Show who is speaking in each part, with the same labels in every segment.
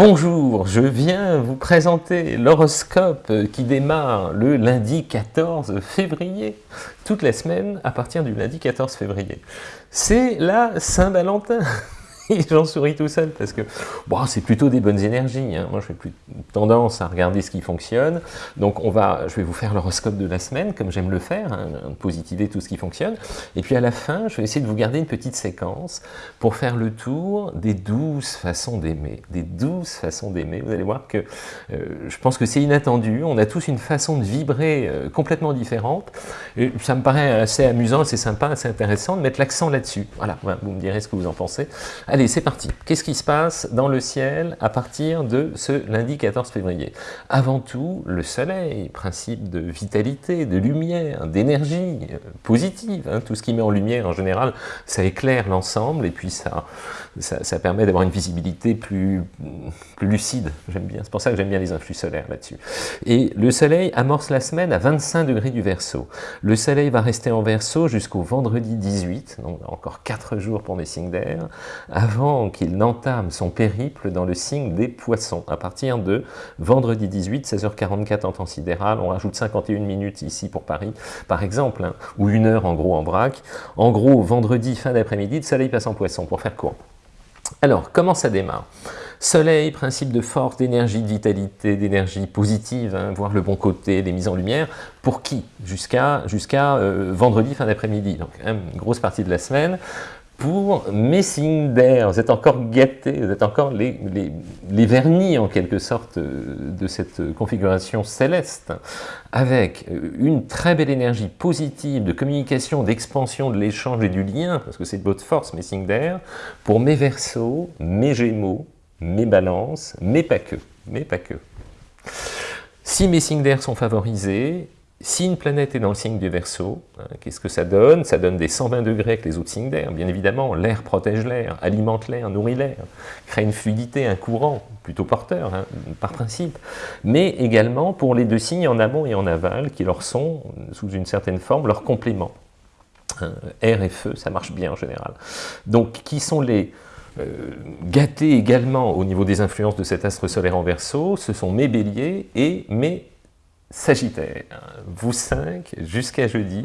Speaker 1: Bonjour, je viens vous présenter l'horoscope qui démarre le lundi 14 février, toute la semaine à partir du lundi 14 février. C'est la Saint-Valentin j'en souris tout seul parce que bon, c'est plutôt des bonnes énergies. Hein. Moi, je fais plus tendance à regarder ce qui fonctionne. Donc, on va, je vais vous faire l'horoscope de la semaine, comme j'aime le faire, hein, positiver tout ce qui fonctionne. Et puis, à la fin, je vais essayer de vous garder une petite séquence pour faire le tour des douze façons d'aimer. Des douze façons d'aimer. Vous allez voir que euh, je pense que c'est inattendu. On a tous une façon de vibrer euh, complètement différente. Et ça me paraît assez amusant, assez sympa, assez intéressant de mettre l'accent là-dessus. Voilà, vous me direz ce que vous en pensez. C'est parti. Qu'est-ce qui se passe dans le ciel à partir de ce lundi 14 février? Avant tout, le soleil, principe de vitalité, de lumière, d'énergie euh, positive. Hein. tout ce qui met en lumière, en général, ça éclaire l'ensemble et puis ça, permet d'avoir une visibilité plus, lucide. J'aime bien, c'est pour ça que j'aime bien les influx solaires là-dessus. Et le soleil amorce la semaine à 25 degrés du Verseau. Le soleil va rester en Verseau jusqu'au vendredi 18, donc encore 4 jours pour mes signes d'air, avant qu'il n'entame son périple dans le signe des poissons. À partir de vendredi 18, 16h44 en temps sidéral, on rajoute 51 minutes ici pour Paris, par exemple, hein, ou une heure en gros en braque. En gros, vendredi, fin d'après-midi, le soleil passe en poisson, pour faire court. Alors, comment ça démarre? Soleil, principe de force, d'énergie, de vitalité, d'énergie positive, hein, voir le bon côté, des mises en lumière. Pour qui? Jusqu'à euh, vendredi, fin d'après-midi. Donc, une grosse partie de la semaine pour mes signes d'air. Vous êtes encore gâtés, vous êtes encore les, vernis en quelque sorte de cette configuration céleste, avec une très belle énergie positive de communication, d'expansion de l'échange et du lien, parce que c'est de votre force, mes signes d'air, pour mes versos, mes gémeaux, mes balances, mais pas que, mais pas que. Si mes d'air sont favorisés, si une planète est dans le signe du Verseau, hein, qu'est-ce que ça donne? Ça donne des 120 degrés avec les autres signes d'air. Bien évidemment, l'air protège l'air, alimente l'air, nourrit l'air, crée une fluidité, un courant, plutôt porteur, hein, par principe. Mais également pour les deux signes en amont et en aval, qui leur sont, sous une certaine forme, leurs compléments. Hein, air et feu, ça marche bien en général. Donc, qui sont les euh, gâtés également au niveau des influences de cet astre solaire en Verseau? Ce sont mes béliers et mes Sagittaire, vous cinq, jusqu'à jeudi,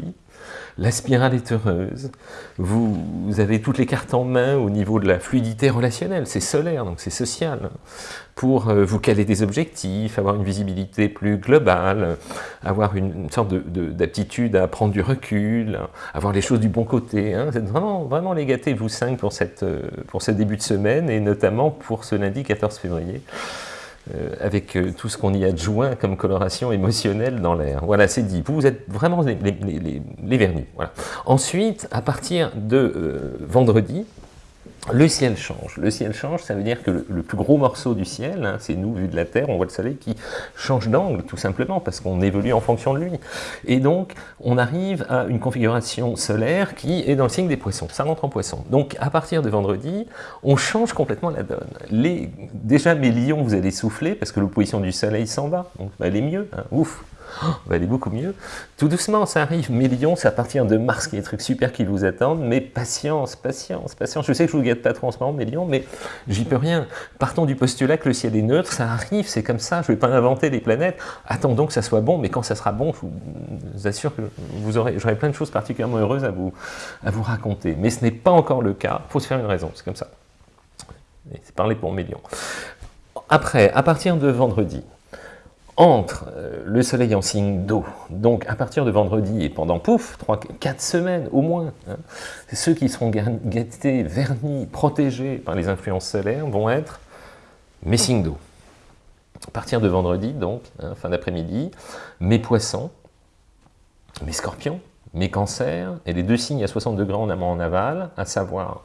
Speaker 1: la spirale est heureuse, vous, avez toutes les cartes en main au niveau de la fluidité relationnelle, c'est solaire, donc c'est social, pour euh, vous caler des objectifs, avoir une visibilité plus globale, avoir une, sorte d'aptitude à prendre du recul, avoir les choses du bon côté. Hein. Vous êtes vraiment, vraiment les gâtés, vous cinq, pour, cette, euh, pour ce début de semaine, et notamment pour ce lundi 14 février. Euh, avec euh, tout ce qu'on y adjoint comme coloration émotionnelle dans l'air. Voilà, c'est dit. Vous, êtes vraiment les, les, vernis. Voilà. Ensuite, à partir de euh, vendredi, le ciel change. Le ciel change, ça veut dire que le, plus gros morceau du ciel, hein, c'est nous, vu de la Terre, on voit le soleil qui change d'angle, tout simplement, parce qu'on évolue en fonction de lui. Et donc, on arrive à une configuration solaire qui est dans le signe des poissons. Ça rentre en poisson. Donc, à partir de vendredi, on change complètement la donne. Les, déjà, mes lions, vous allez souffler, parce que l'opposition du soleil s'en va. Donc, elle est mieux. Hein, ouf oh, va aller beaucoup mieux. Tout doucement, ça arrive. Millions, c'est à partir de mars qu'il y a des trucs super qui vous attendent. Mais patience, patience, patience. Je sais que je vous gâte pas trop en ce moment, Millions, mais j'y peux rien. Partons du postulat que le ciel est neutre, ça arrive, c'est comme ça. Je vais pas inventer les planètes. Attendons que ça soit bon, mais quand ça sera bon, je vous assure que vous aurez, j'aurai plein de choses particulièrement heureuses à vous, à vous raconter. Mais ce n'est pas encore le cas. Il faut se faire une raison, c'est comme ça. C'est parler pour Millions. Après, à partir de vendredi, entre euh, le soleil en signe d'eau, donc à partir de vendredi et pendant, pouf, 3, 4 semaines au moins, hein, ceux qui seront gâtés, vernis, protégés par les influences solaires vont être mes signes d'eau. À partir de vendredi, donc, hein, fin d'après-midi, mes poissons, mes scorpions, mes cancers, et les deux signes à 60 degrés en amont en aval, à savoir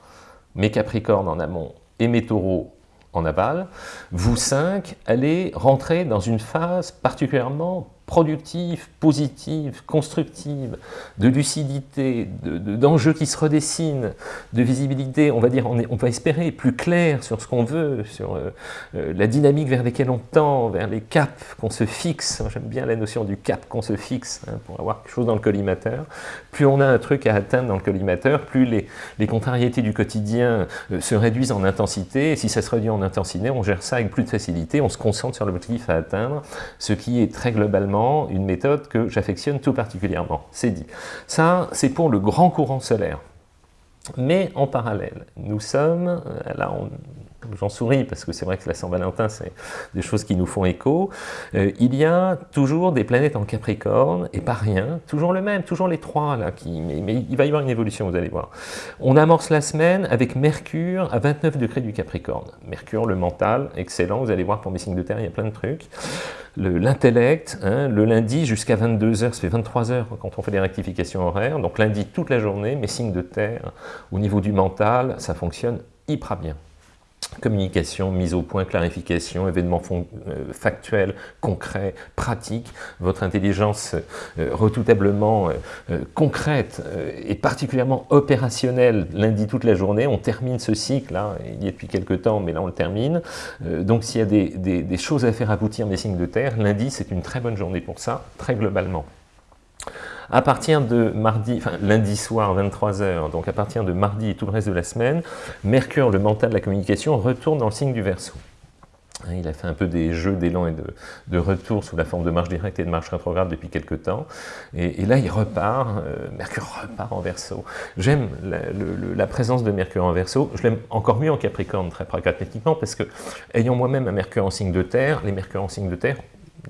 Speaker 1: mes capricornes en amont et mes taureaux en aval, vous cinq allez rentrer dans une phase particulièrement productive, positive, constructive, de lucidité, d'enjeux qui se redessinent, de visibilité, on va dire, on, va espérer plus clair sur ce qu'on veut, sur euh, euh, la dynamique vers laquelle on tend, vers les caps qu'on se fixe. J'aime bien la notion du cap qu'on se fixe hein, pour avoir quelque chose dans le collimateur. Plus on a un truc à atteindre dans le collimateur, plus les, contrariétés du quotidien euh, se réduisent en intensité. Et si ça se réduit en intensité, on gère ça avec plus de facilité, on se concentre sur l'objectif à atteindre, ce qui est très globalement une méthode que j'affectionne tout particulièrement. C'est dit. Ça, c'est pour le grand courant solaire. Mais en parallèle, nous sommes, euh, là j'en souris parce que c'est vrai que la Saint-Valentin, c'est des choses qui nous font écho, euh, il y a toujours des planètes en Capricorne, et pas rien, toujours le même, toujours les trois, là, mais, il va y avoir une évolution, vous allez voir. On amorce la semaine avec Mercure à 29 degrés du Capricorne. Mercure, le mental, excellent, vous allez voir pour mes signes de terre, il y a plein de trucs. L'intellect, hein, le lundi jusqu'à 22h, ça fait 23h quand on fait des rectifications horaires, donc lundi toute la journée, mes signes de terre, au niveau du mental, ça fonctionne hyper bien communication, mise au point, clarification, événements euh, factuels, concrets, pratiques, votre intelligence euh, retoutablement euh, concrète et particulièrement opérationnelle lundi toute la journée, on termine ce cycle, là, il y est depuis quelques temps, mais là on le termine, donc s'il y a des choses à faire aboutir des signes de terre, lundi c'est une très bonne journée pour ça, très globalement. À partir de mardi, enfin lundi soir, 23h, donc à partir de mardi et tout le reste de la semaine, Mercure, le mental de la communication, retourne dans le signe du Verseau. Hein, il a fait un peu des jeux d'élan et de, retour sous la forme de marche directe et de marche rétrograde depuis quelques temps. Et, là, il repart, euh, Mercure repart en verso. J'aime la, présence de Mercure en verso. Je l'aime encore mieux en Capricorne, très pragmatiquement, parce que, ayant moi-même un Mercure en signe de terre, les Mercures en signe de terre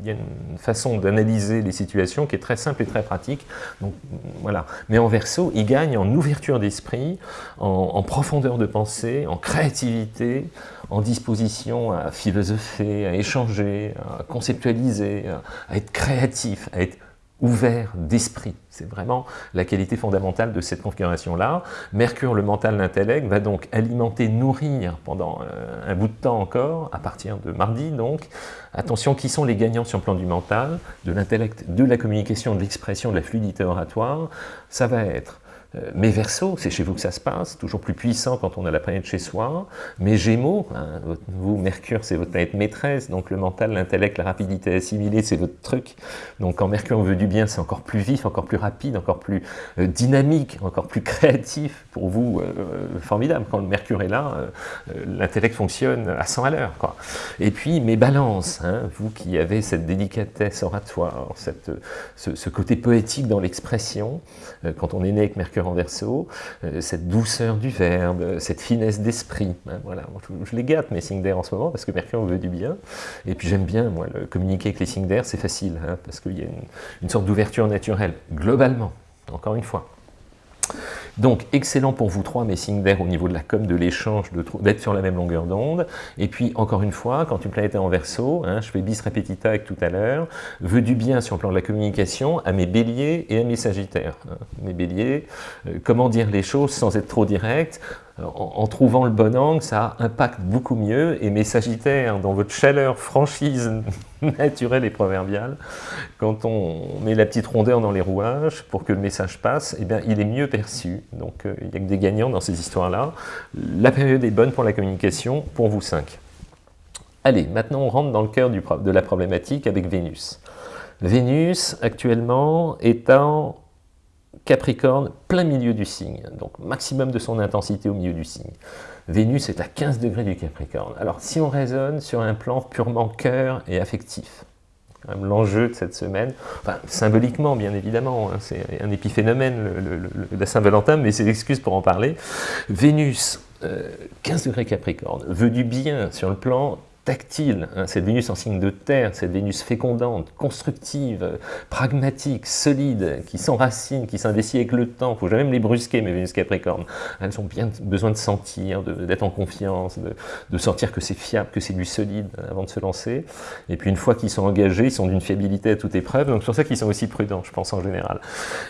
Speaker 1: il y a une façon d'analyser les situations qui est très simple et très pratique. Donc, voilà. Mais en verso, il gagne en ouverture d'esprit, en, profondeur de pensée, en créativité, en disposition à philosopher, à échanger, à conceptualiser, à être créatif, à être ouvert d'esprit. C'est vraiment la qualité fondamentale de cette configuration-là. Mercure, le mental, l'intellect, va donc alimenter, nourrir pendant euh, un bout de temps encore, à partir de mardi donc. Attention, qui sont les gagnants sur le plan du mental, de l'intellect, de la communication, de l'expression, de la fluidité oratoire Ça va être mes Verseaux, c'est chez vous que ça se passe, toujours plus puissant quand on a la planète chez soi. Mes Gémeaux, hein, vous, Mercure, c'est votre planète maîtresse, donc le mental, l'intellect, la rapidité assimilée, c'est votre truc. Donc quand Mercure veut du bien, c'est encore plus vif, encore plus rapide, encore plus euh, dynamique, encore plus créatif. Pour vous, euh, formidable. Quand le Mercure est là, l'intellect fonctionne à 100 à l'heure. Et puis mes balances, hein, vous qui avez cette délicatesse oratoire, cette, ce, ce côté poétique dans l'expression, quand on est né avec Mercure en verso, euh, cette douceur du verbe, cette finesse d'esprit. Hein, voilà. Je, les gâte mes signes d'air en ce moment parce que Mercure me veut du bien. Et puis j'aime bien, moi, le communiquer avec les signes d'air, c'est facile, hein, parce qu'il y a une sorte d'ouverture naturelle, globalement, encore une fois. Donc, excellent pour vous trois, mes signes d'air au niveau de la com, de l'échange, d'être sur la même longueur d'onde. Et puis, encore une fois, quand une planète est en verso, hein, je fais bis repetita avec tout à l'heure, veut du bien sur le plan de la communication à mes béliers et à mes sagittaires. Hein. Mes béliers, euh, comment dire les choses sans être trop direct? En, trouvant le bon angle, ça impacte beaucoup mieux. Et mes sagittaires, dans votre chaleur, franchise naturelle et proverbiale, quand on met la petite rondeur dans les rouages pour que le message passe, eh bien, il est mieux perçu. Donc euh, il n'y a que des gagnants dans ces histoires-là. La période est bonne pour la communication, pour vous cinq. Allez, maintenant on rentre dans le cœur de la problématique avec Vénus. Vénus, actuellement, est en Capricorne, plein milieu du signe, donc maximum de son intensité au milieu du signe. Vénus est à 15 degrés du Capricorne. Alors si on raisonne sur un plan purement cœur et affectif, l'enjeu de cette semaine, symboliquement bien évidemment, hein, c'est un épiphénomène le, la Saint-Valentin, mais c'est l'excuse pour en parler. Vénus, 15 euh, degrés Capricorne, veut du bien sur le plan tactile, hein, cette Vénus en signe de terre, cette Vénus fécondante, constructive, pragmatique, solide, qui s'enracine, qui s'investit avec le temps. Il ne faut jamais me les brusquer, mes Vénus Capricorne. Elles ont bien besoin de sentir, d'être en confiance, de, sentir que c'est fiable, que c'est du solide avant de se lancer. Et puis une fois qu'ils sont engagés, ils sont d'une fiabilité à toute épreuve. Donc c'est pour ça qu'ils sont aussi prudents, je pense en général.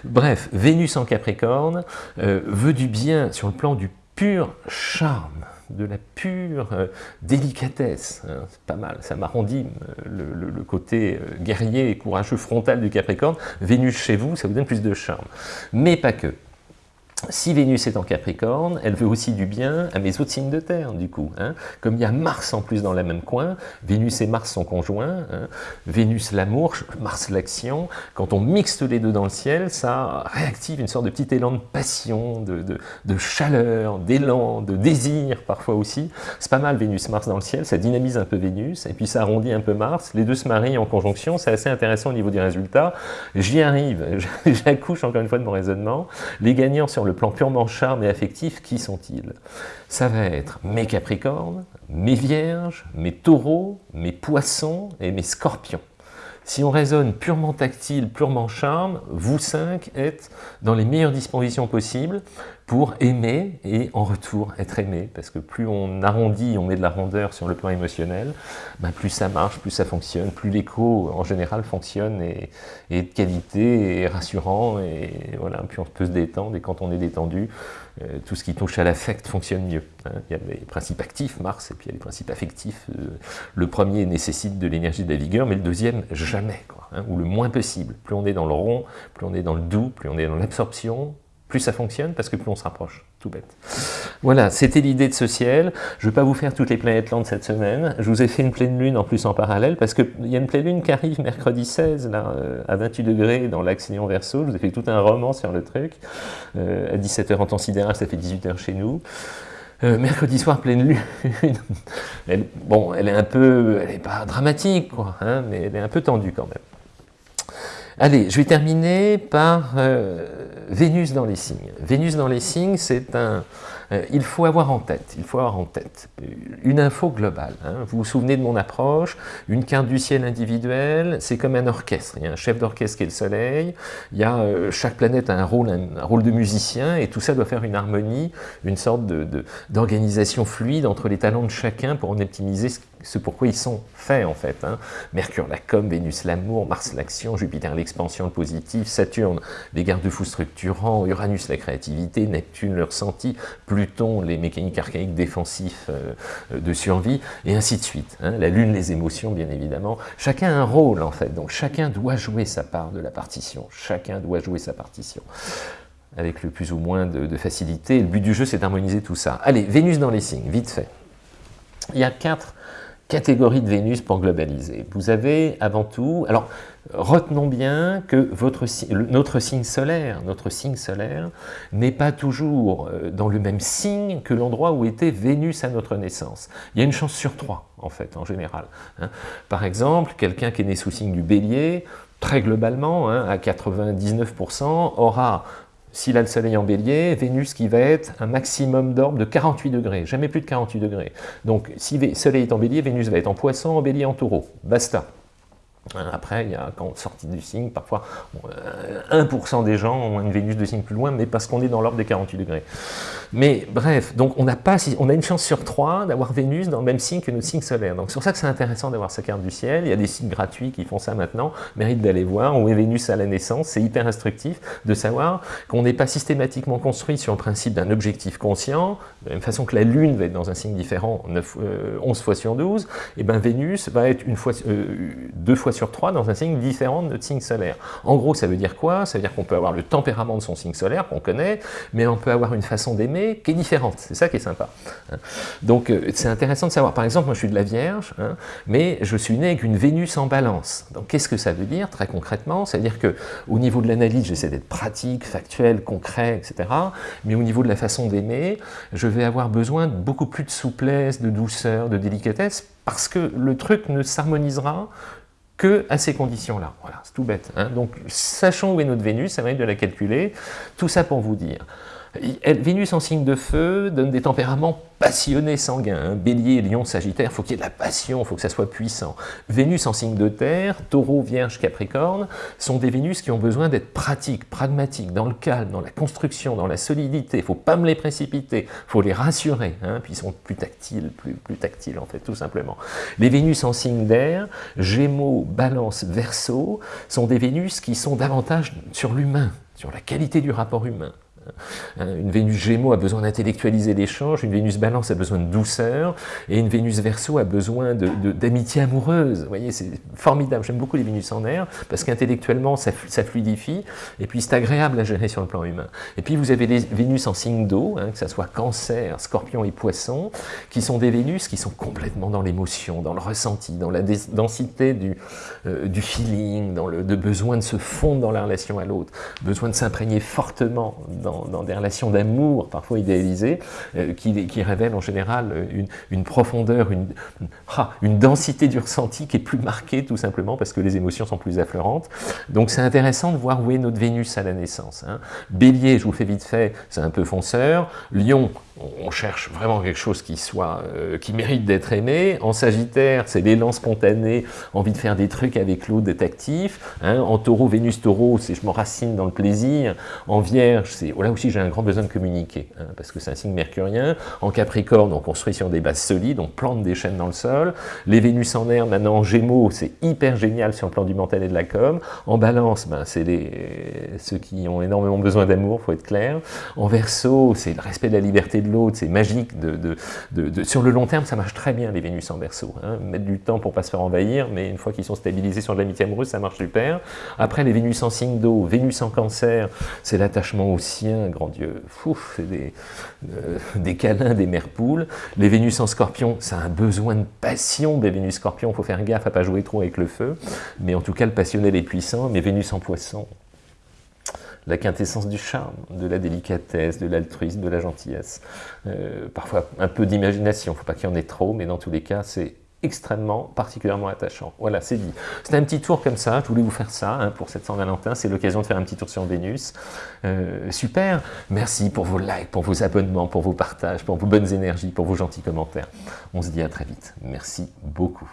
Speaker 1: Bref, Vénus en Capricorne euh, veut du bien sur le plan du pur charme de la pure euh, délicatesse. Hein, c'est pas mal, ça m'arrondit le, le, côté guerrier et courageux frontal du Capricorne. Vénus chez vous, ça vous donne plus de charme. Mais pas que. Si Vénus est en Capricorne, elle veut aussi du bien à mes autres signes de terre, du coup. Hein. Comme il y a Mars en plus dans le même coin, Vénus et Mars sont conjoints, hein. Vénus l'amour, Mars l'action, quand on mixe les deux dans le ciel, ça réactive une sorte de petit élan de passion, de, chaleur, d'élan, de désir parfois aussi. C'est pas mal Vénus-Mars dans le ciel, ça dynamise un peu Vénus, et puis ça arrondit un peu Mars, les deux se marient en conjonction, c'est assez intéressant au niveau des résultats. J'y arrive, j'accouche encore une fois de mon raisonnement. Les gagnants sur le plan purement charme et affectif, qui sont-ils? Ça va être mes Capricornes, mes Vierges, mes Taureaux, mes Poissons et mes Scorpions. Si on raisonne purement tactile, purement charme, vous cinq êtes dans les meilleures dispositions possibles pour aimer et en retour être aimé. Parce que plus on arrondit, on met de la rondeur sur le plan émotionnel, ben plus ça marche, plus ça fonctionne, plus l'écho en général fonctionne et, est de qualité et rassurant. Et voilà, puis on peut se détendre et quand on est détendu, tout ce qui touche à l'affect fonctionne mieux. Hein. Il y a les principes actifs, Mars, et puis il y a les principes affectifs. Euh, le premier nécessite de l'énergie de la vigueur, mais le deuxième, jamais, hein, ou le moins possible. Plus on est dans le rond, plus on est dans le doux, plus on est dans l'absorption, plus ça fonctionne parce que plus on se rapproche, tout bête. Voilà, c'était l'idée de ce ciel. Je ne vais pas vous faire toutes les planètes lentes cette semaine. Je vous ai fait une pleine lune en plus en parallèle parce qu'il y a une pleine lune qui arrive mercredi 16 là, euh, à 28 degrés dans l'axe Lion Verseau. Je vous ai fait tout un roman sur le truc. Euh, à 17h en temps sidéral, ça fait 18h chez nous. Euh, mercredi soir, pleine lune. bon, elle est un peu, elle n'est pas dramatique, quoi, hein, mais elle est un peu tendue quand même. Allez, je vais terminer par Vénus dans les signes. Vénus dans les signes, c'est un... Euh, il faut avoir en tête, il faut avoir en tête une info globale. Hein. Vous vous souvenez de mon approche? Une carte du ciel individuelle, c'est comme un orchestre. Il y a un chef d'orchestre qui est le soleil, il y a, euh, chaque planète a un rôle, un, rôle de musicien, et tout ça doit faire une harmonie, une sorte d'organisation de, fluide entre les talents de chacun pour en optimiser ce ce pourquoi ils sont faits en fait. Hein. Mercure la com, Vénus l'amour, Mars l'action, Jupiter l'expansion, le positif, Saturne les garde-fous Uranus la créativité, Neptune le ressenti, Pluton les mécaniques archaïques défensifs euh, de survie, et ainsi de suite. Hein. La Lune les émotions bien évidemment. Chacun a un rôle en fait, donc chacun doit jouer sa part de la partition. Chacun doit jouer sa partition avec le plus ou moins de, de facilité. Le but du jeu, c'est d'harmoniser tout ça. Allez, Vénus dans les signes, vite fait. Il y a quatre catégorie de Vénus pour globaliser. Vous avez avant tout, alors retenons bien que notre signe solaire, notre signe solaire n'est pas toujours euh, dans le même signe que l'endroit où était Vénus à notre naissance. Il y a une chance sur trois, en fait, en général. Hein. Par exemple, quelqu'un qui est né sous signe du bélier, très globalement, hein, à 99%, aura s'il a le soleil en bélier, Vénus qui va être un maximum d'orbe de 48 degrés, jamais plus de 48 degrés. Donc si le soleil est en bélier, Vénus va être en poisson, en bélier, en taureau. Basta. Après, il y a, quand sortie du signe, parfois 1% euh, des gens ont une Vénus de signe plus loin, mais parce qu'on est dans l'ordre des 48 degrés. Mais bref, donc on a, pas, on a une chance sur trois d'avoir Vénus dans le même signe que notre signe solaire. Donc c'est pour ça que c'est intéressant d'avoir sa carte du ciel. Il y a des sites gratuits qui font ça maintenant. Mérite d'aller voir où est Vénus à la naissance. C'est hyper instructif de savoir qu'on n'est pas systématiquement construit sur le principe d'un objectif conscient, de la même façon que la Lune va être dans un signe différent 9, 11 euh, fois sur 12, et ben Vénus va être une fois, euh, deux fois sur 3 dans un signe différent de notre signe solaire. En gros, ça veut dire quoi? Ça veut dire qu'on peut avoir le tempérament de son signe solaire, qu'on connaît, mais on peut avoir une façon d'aimer qui est différente. C'est ça qui est sympa. Hein. Donc, euh, c'est intéressant de savoir. Par exemple, moi, je suis de la Vierge, hein, mais je suis né avec une Vénus en balance. Donc, qu'est-ce que ça veut dire, très concrètement? C'est-à-dire que au niveau de l'analyse, j'essaie d'être pratique, factuel, concret, etc. Mais au niveau de la façon d'aimer, je vais avoir besoin de beaucoup plus de souplesse, de douceur, de délicatesse, parce que le truc ne s'harmonisera que à ces conditions-là. Voilà, c'est tout bête. Hein. Donc, sachons où est notre Vénus, ça va être de la calculer. Tout ça pour vous dire. Vénus en signe de feu donne des tempéraments passionnés sanguins. Hein. Bélier, Lion, Sagittaire, faut qu'il y ait de la passion, faut que ça soit puissant. Vénus en signe de terre, Taureau, Vierge, Capricorne, sont des Vénus qui ont besoin d'être pratiques, pragmatiques, dans le calme, dans la construction, dans la solidité. Il ne faut pas me les précipiter, faut les rassurer. Hein, puis ils sont plus tactiles, plus, plus tactiles en fait, tout simplement. Les Vénus en signe d'air, Gémeaux, Balance, Verseau, sont des Vénus qui sont davantage sur l'humain, sur la qualité du rapport humain. Hein, une Vénus Gémeaux a besoin d'intellectualiser l'échange, une Vénus Balance a besoin de douceur, et une Vénus Verseau a besoin d'amitié amoureuse. Vous voyez, c'est formidable. J'aime beaucoup les Vénus en air, parce qu'intellectuellement, ça, fluidifie, et puis c'est agréable à gérer sur le plan humain. Et puis vous avez les Vénus en signe d'eau, hein, que ce soit Cancer, Scorpion et Poisson, qui sont des Vénus qui sont complètement dans l'émotion, dans le ressenti, dans la densité du, euh, du feeling, dans le besoin de se fondre dans la relation à l'autre, besoin de s'imprégner fortement dans dans, des relations d'amour, parfois idéalisées, euh, qui, révèlent en général une, profondeur, une, ah, une, densité du ressenti qui est plus marquée, tout simplement parce que les émotions sont plus affleurantes. Donc c'est intéressant de voir où est notre Vénus à la naissance. Hein. Bélier, je vous fais vite fait, c'est un peu fonceur. Lion, on cherche vraiment quelque chose qui soit, euh, qui mérite d'être aimé. En Sagittaire, c'est l'élan spontané, envie de faire des trucs avec l'autre, d'être actif. Hein. En Taureau, Vénus Taureau, c'est je m'enracine dans le plaisir. En Vierge, c'est oh aussi j'ai un grand besoin de communiquer, hein, parce que c'est un signe mercurien. En Capricorne, on construit sur des bases solides, on plante des chaînes dans le sol. Les Vénus en air, maintenant en Gémeaux, c'est hyper génial sur le plan du mental et de la com. En Balance, ben, c'est ceux qui ont énormément besoin d'amour, faut être clair. En Verseau, c'est le respect de la liberté de l'autre, c'est magique. De, de, sur le long terme, ça marche très bien, les Vénus en Verseau. Hein. Mettre du temps pour pas se faire envahir, mais une fois qu'ils sont stabilisés sur l'amitié amoureuse, ça marche super. Après, les Vénus en signe d'eau, Vénus en cancer, c'est l'attachement au grand Dieu. c'est des, euh, des câlins, des mères poules. Les Vénus en scorpion, ça a un besoin de passion des Vénus scorpion, faut faire gaffe à pas jouer trop avec le feu. Mais en tout cas, le passionnel est puissant. Mais Vénus en poisson, la quintessence du charme, de la délicatesse, de l'altruisme, de la gentillesse. Euh, parfois un peu d'imagination, il faut pas qu'il y en ait trop, mais dans tous les cas, c'est extrêmement, particulièrement attachant. Voilà, c'est dit. C'était un petit tour comme ça, je voulais vous faire ça hein, pour cette Saint-Valentin, c'est l'occasion de faire un petit tour sur Vénus. Euh, super, merci pour vos likes, pour vos abonnements, pour vos partages, pour vos bonnes énergies, pour vos gentils commentaires. On se dit à très vite. Merci beaucoup.